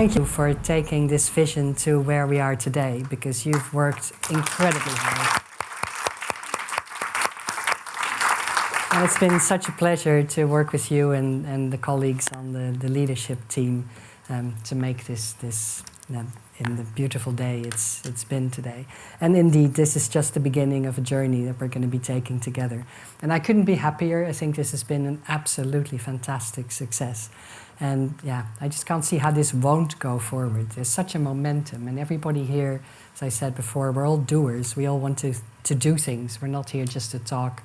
Thank you for taking this vision to where we are today because you've worked incredibly hard. And it's been such a pleasure to work with you and, and the colleagues on the, the leadership team um, to make this, this um, in the beautiful day it's, it's been today. And indeed, this is just the beginning of a journey that we're going to be taking together. And I couldn't be happier. I think this has been an absolutely fantastic success. And yeah, I just can't see how this won't go forward. There's such a momentum, and everybody here, as I said before, we're all doers. We all want to, to do things. We're not here just to talk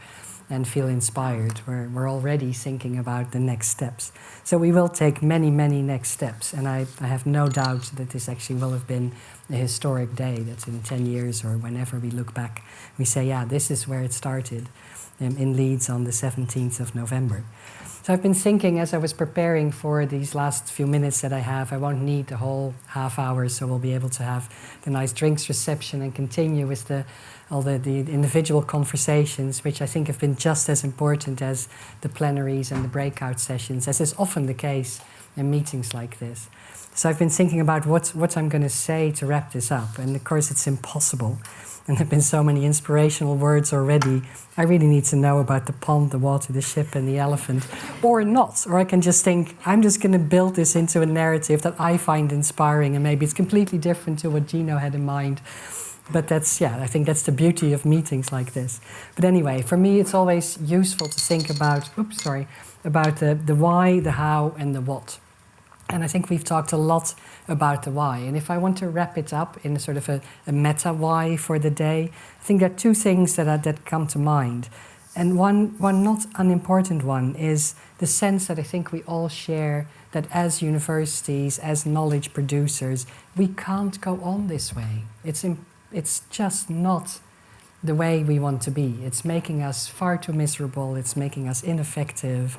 and feel inspired. We're, we're already thinking about the next steps. So we will take many, many next steps. And I, I have no doubt that this actually will have been a historic day, that in 10 years or whenever we look back, we say, yeah, this is where it started um, in Leeds on the 17th of November. So I've been thinking as I was preparing for these last few minutes that I have, I won't need the whole half hour, so we'll be able to have the nice drinks reception and continue with the all the, the individual conversations, which I think have been just as important as the plenaries and the breakout sessions, as is often the case in meetings like this. So I've been thinking about what, what I'm going to say to wrap this up, and of course it's impossible. And there have been so many inspirational words already. I really need to know about the pond, the water, the ship, and the elephant, or not. Or I can just think, I'm just going to build this into a narrative that I find inspiring, and maybe it's completely different to what Gino had in mind. But that's, yeah, I think that's the beauty of meetings like this. But anyway, for me, it's always useful to think about, oops, sorry, about the, the why, the how, and the what. And I think we've talked a lot about the why. And if I want to wrap it up in a sort of a, a meta why for the day, I think there are two things that, are, that come to mind. And one, one not unimportant one is the sense that I think we all share that as universities, as knowledge producers, we can't go on this way. It's, it's just not the way we want to be. It's making us far too miserable. It's making us ineffective.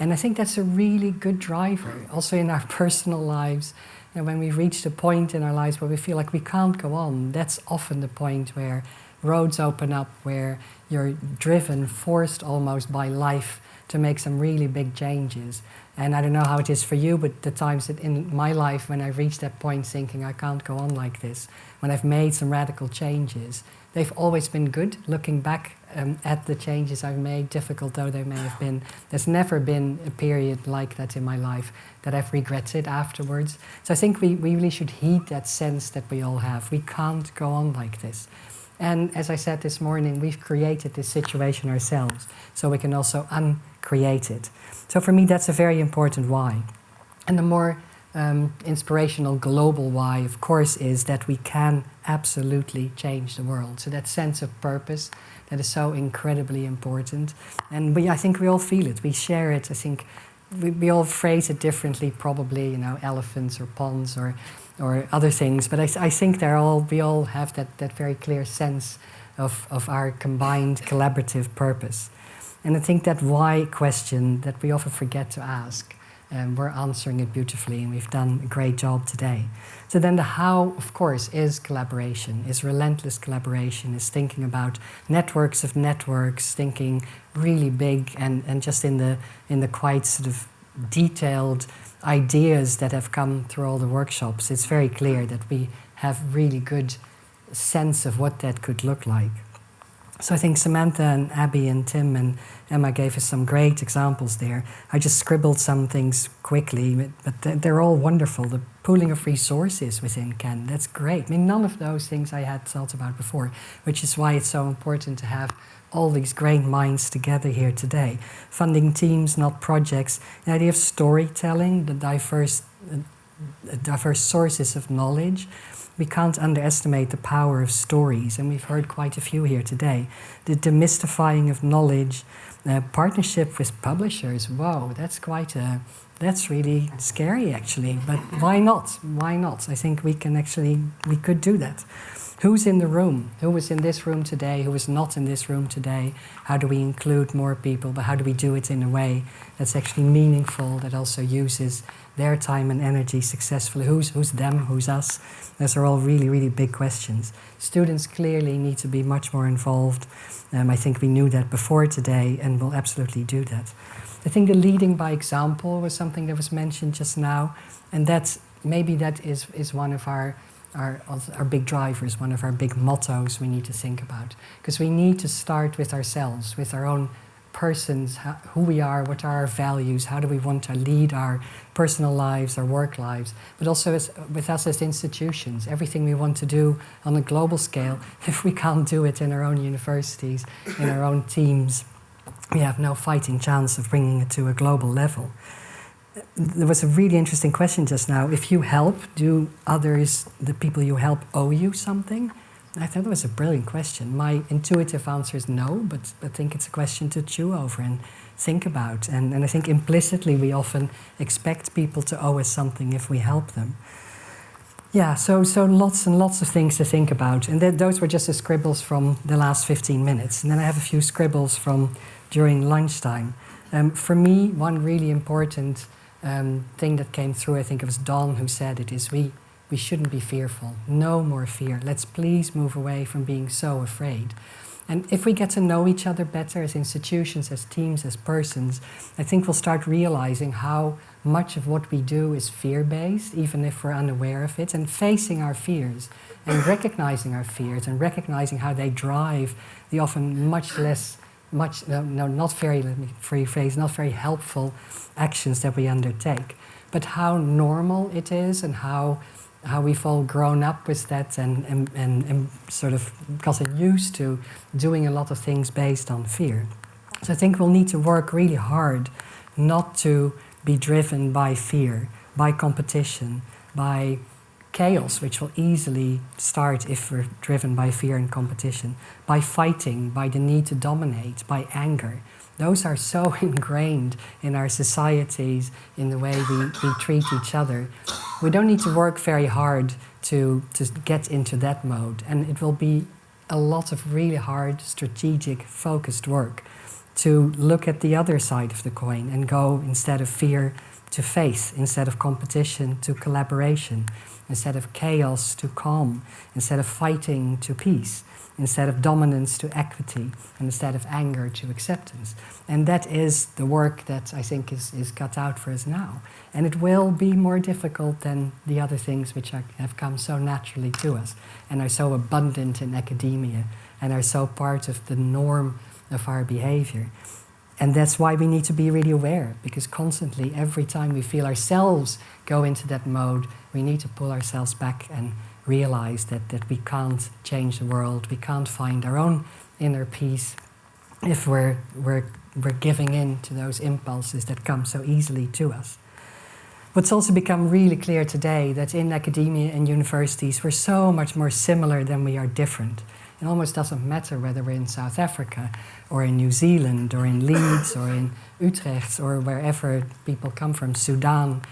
And I think that's a really good driver, also in our personal lives. And when we reach the point in our lives where we feel like we can't go on, that's often the point where roads open up, where you're driven, forced almost by life to make some really big changes. And I don't know how it is for you, but the times that in my life when I reached that point thinking I can't go on like this, when I've made some radical changes, they've always been good. Looking back um, at the changes I've made, difficult though they may have been, there's never been a period like that in my life that I've regretted afterwards. So I think we, we really should heed that sense that we all have. We can't go on like this. And as I said this morning, we've created this situation ourselves, so we can also uncreate it. So for me, that's a very important why. And the more um, inspirational global why, of course, is that we can absolutely change the world. So that sense of purpose that is so incredibly important. And we, I think we all feel it. We share it. I think we, we all phrase it differently, probably, you know, elephants or ponds or or other things. But I, I think they're all, we all have that, that very clear sense of, of our combined collaborative purpose. And I think that why question that we often forget to ask, and we're answering it beautifully, and we've done a great job today. So then the how, of course, is collaboration, is relentless collaboration, is thinking about networks of networks, thinking really big and, and just in the, in the quite sort of detailed ideas that have come through all the workshops, it's very clear that we have really good sense of what that could look like. So I think Samantha and Abby and Tim and Emma gave us some great examples there. I just scribbled some things quickly, but they're all wonderful. The pooling of resources within Ken, that's great. I mean, none of those things I had thought about before, which is why it's so important to have all these great minds together here today. Funding teams, not projects. The idea of storytelling, the diverse, uh, diverse sources of knowledge. We can't underestimate the power of stories, and we've heard quite a few here today. The demystifying of knowledge, uh, partnership with publishers. Whoa, that's quite a, that's really scary actually, but why not? Why not? I think we can actually, we could do that. Who's in the room? Who was in this room today? Who was not in this room today? How do we include more people? But how do we do it in a way that's actually meaningful, that also uses their time and energy successfully? Who's, who's them? Who's us? Those are all really, really big questions. Students clearly need to be much more involved. Um, I think we knew that before today and will absolutely do that. I think the leading by example was something that was mentioned just now. And that's maybe that is, is one of our, our, our big drivers, one of our big mottos we need to think about. Because we need to start with ourselves, with our own persons, how, who we are, what are our values, how do we want to lead our personal lives, our work lives, but also as, with us as institutions, everything we want to do on a global scale, if we can't do it in our own universities, in our own teams, we have no fighting chance of bringing it to a global level. There was a really interesting question just now. If you help, do others, the people you help, owe you something? I thought that was a brilliant question. My intuitive answer is no, but I think it's a question to chew over and think about. And, and I think implicitly we often expect people to owe us something if we help them. Yeah, so, so lots and lots of things to think about. And th those were just the scribbles from the last 15 minutes. And then I have a few scribbles from during lunchtime. Um, for me, one really important um, thing that came through, I think it was Don who said it, is we we shouldn't be fearful. No more fear. Let's please move away from being so afraid. And if we get to know each other better as institutions, as teams, as persons, I think we'll start realizing how much of what we do is fear-based, even if we're unaware of it, and facing our fears, and recognizing our fears, and recognizing how they drive the often much less, much, no, no not very, let me rephrase, not very helpful actions that we undertake, but how normal it is and how how we've all grown up with that and, and, and, and, sort of gotten used to doing a lot of things based on fear. So I think we'll need to work really hard not to be driven by fear, by competition, by chaos, which will easily start if we're driven by fear and competition, by fighting, by the need to dominate, by anger. Those are so ingrained in our societies, in the way we, we treat each other. We don't need to work very hard to, to get into that mode. And it will be a lot of really hard, strategic, focused work to look at the other side of the coin and go instead of fear to faith, instead of competition to collaboration, instead of chaos to calm, instead of fighting to peace instead of dominance to equity, and instead of anger to acceptance. And that is the work that I think is, is cut out for us now. And it will be more difficult than the other things which are, have come so naturally to us and are so abundant in academia and are so part of the norm of our behavior. And that's why we need to be really aware, because constantly, every time we feel ourselves go into that mode, we need to pull ourselves back and realize that, that we can't change the world, we can't find our own inner peace if we're, we're, we're giving in to those impulses that come so easily to us. What's also become really clear today that in academia and universities we're so much more similar than we are different. It almost doesn't matter whether we're in South Africa or in New Zealand or in Leeds or in Utrecht or wherever people come from, Sudan.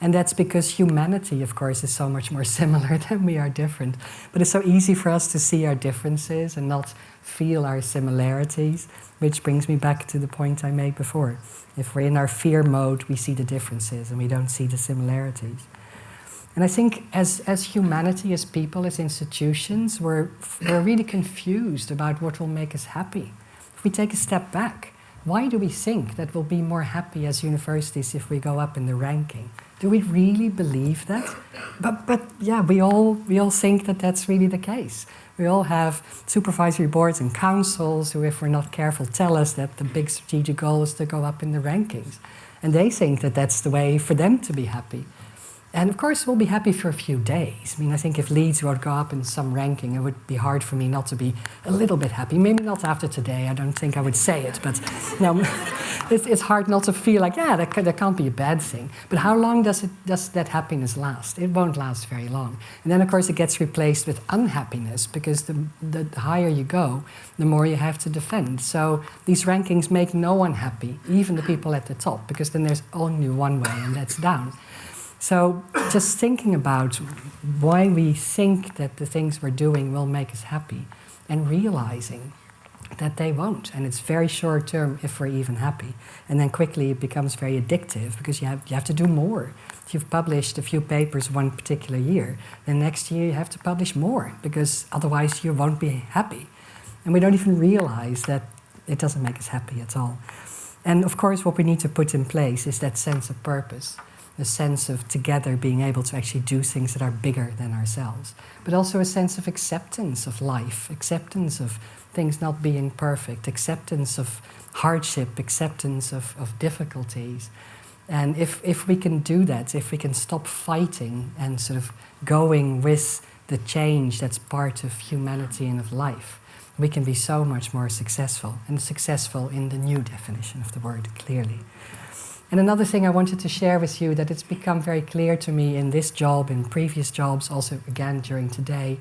And that's because humanity, of course, is so much more similar than we are different. But it's so easy for us to see our differences and not feel our similarities, which brings me back to the point I made before. If we're in our fear mode, we see the differences and we don't see the similarities. And I think as, as humanity, as people, as institutions, we're, we're really confused about what will make us happy. If we take a step back, why do we think that we'll be more happy as universities if we go up in the ranking? Do we really believe that? But, but yeah, we all, we all think that that's really the case. We all have supervisory boards and councils who, if we're not careful, tell us that the big strategic goal is to go up in the rankings. And they think that that's the way for them to be happy. And of course, we'll be happy for a few days. I mean, I think if Leeds would go up in some ranking, it would be hard for me not to be a little bit happy. Maybe not after today, I don't think I would say it, but no, it's, it's hard not to feel like, yeah, that, that can't be a bad thing. But how long does, it, does that happiness last? It won't last very long. And then, of course, it gets replaced with unhappiness, because the, the higher you go, the more you have to defend. So these rankings make no one happy, even the people at the top, because then there's only one way, and that's down. So just thinking about why we think that the things we're doing will make us happy and realizing that they won't. And it's very short term if we're even happy. And then quickly it becomes very addictive because you have, you have to do more. If you've published a few papers one particular year, then next year you have to publish more because otherwise you won't be happy. And we don't even realize that it doesn't make us happy at all. And of course, what we need to put in place is that sense of purpose a sense of together being able to actually do things that are bigger than ourselves, but also a sense of acceptance of life, acceptance of things not being perfect, acceptance of hardship, acceptance of, of difficulties. And if, if we can do that, if we can stop fighting and sort of going with the change that's part of humanity and of life, we can be so much more successful, and successful in the new definition of the word, clearly. And another thing I wanted to share with you that it's become very clear to me in this job, in previous jobs, also again during today,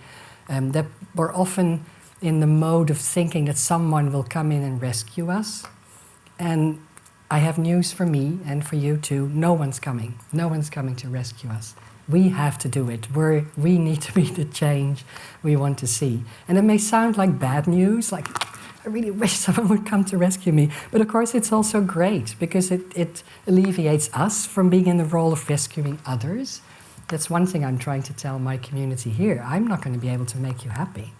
um, that we're often in the mode of thinking that someone will come in and rescue us. And I have news for me and for you too. No one's coming. No one's coming to rescue us. We have to do it. We're, we need to be the change we want to see. And it may sound like bad news, like I really wish someone would come to rescue me. But of course, it's also great because it, it alleviates us from being in the role of rescuing others. That's one thing I'm trying to tell my community here. I'm not going to be able to make you happy.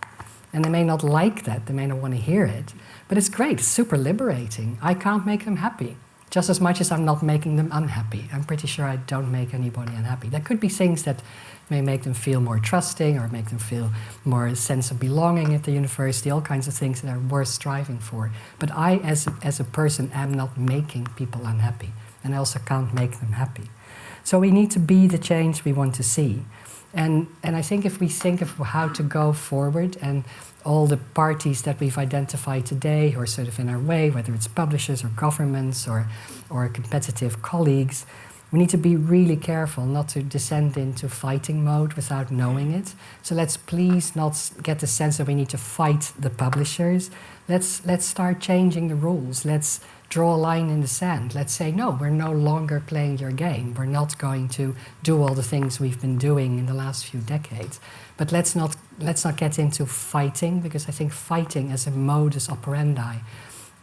And they may not like that, they may not want to hear it, but it's great, it's super liberating. I can't make them happy, just as much as I'm not making them unhappy. I'm pretty sure I don't make anybody unhappy. There could be things that may make them feel more trusting or make them feel more a sense of belonging at the university, all kinds of things that are worth striving for. But I, as as a person, am not making people unhappy, and I also can't make them happy. So we need to be the change we want to see. And, and I think if we think of how to go forward and all the parties that we've identified today who are sort of in our way, whether it's publishers or governments or, or competitive colleagues, we need to be really careful not to descend into fighting mode without knowing it. So let's please not get the sense that we need to fight the publishers. Let's, let's start changing the rules. Let's draw a line in the sand. Let's say, no, we're no longer playing your game. We're not going to do all the things we've been doing in the last few decades. But let's not, let's not get into fighting, because I think fighting as a modus operandi,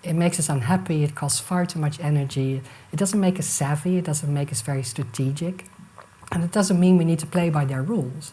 it makes us unhappy, it costs far too much energy, it doesn't make us savvy, it doesn't make us very strategic, and it doesn't mean we need to play by their rules.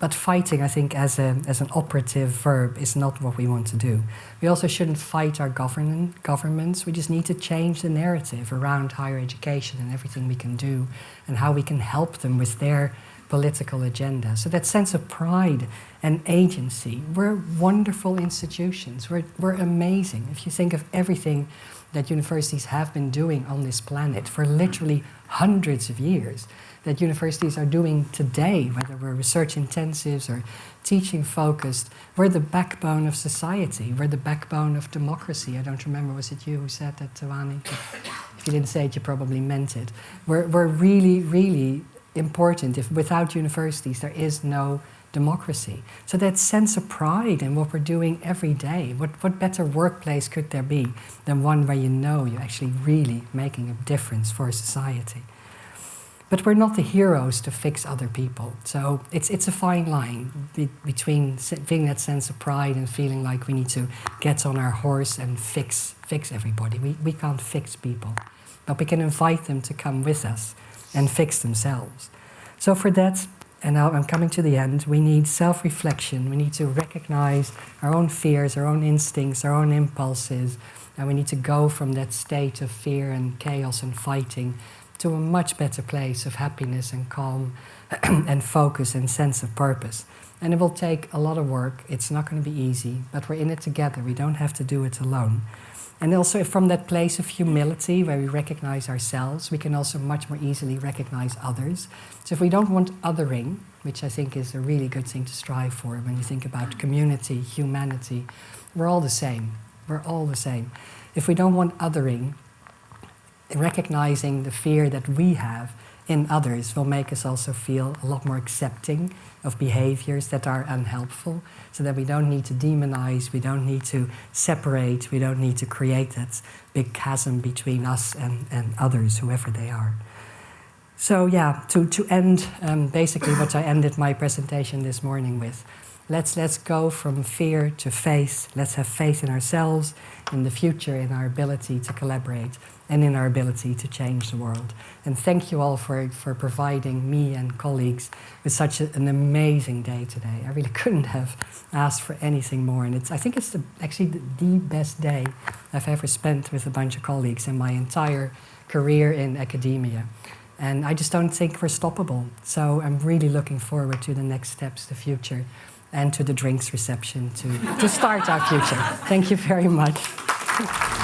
But fighting, I think, as, a, as an operative verb is not what we want to do. We also shouldn't fight our government, governments. We just need to change the narrative around higher education and everything we can do and how we can help them with their political agenda. So that sense of pride and agency. We're wonderful institutions. We're, we're amazing. If you think of everything that universities have been doing on this planet for literally hundreds of years, that universities are doing today, whether we're research intensives or teaching focused, we're the backbone of society. We're the backbone of democracy. I don't remember, was it you who said that, Tawani? If you didn't say it, you probably meant it. We're, we're really, really important. If without universities, there is no democracy. So that sense of pride in what we're doing every day, what, what better workplace could there be than one where you know you're actually really making a difference for society? But we're not the heroes to fix other people. So it's, it's a fine line be, between feeling that sense of pride and feeling like we need to get on our horse and fix, fix everybody. We, we can't fix people. But we can invite them to come with us and fix themselves. So for that, and now I'm coming to the end, we need self-reflection. We need to recognize our own fears, our own instincts, our own impulses, and we need to go from that state of fear and chaos and fighting to a much better place of happiness and calm and focus and sense of purpose. And it will take a lot of work. It's not going to be easy, but we're in it together. We don't have to do it alone. And also from that place of humility where we recognize ourselves, we can also much more easily recognize others. So if we don't want othering, which I think is a really good thing to strive for when you think about community, humanity, we're all the same. We're all the same. If we don't want othering, recognizing the fear that we have in others will make us also feel a lot more accepting of behaviors that are unhelpful so that we don't need to demonize, we don't need to separate, we don't need to create that big chasm between us and, and others, whoever they are. So yeah, to, to end um, basically what I ended my presentation this morning with, let's, let's go from fear to faith. Let's have faith in ourselves, in the future, in our ability to collaborate and in our ability to change the world. And thank you all for, for providing me and colleagues with such a, an amazing day today. I really couldn't have asked for anything more. And it's, I think it's the, actually the, the best day I've ever spent with a bunch of colleagues in my entire career in academia. And I just don't think we're stoppable. So I'm really looking forward to the next steps, the future, and to the drinks reception to, to start our future. Thank you very much.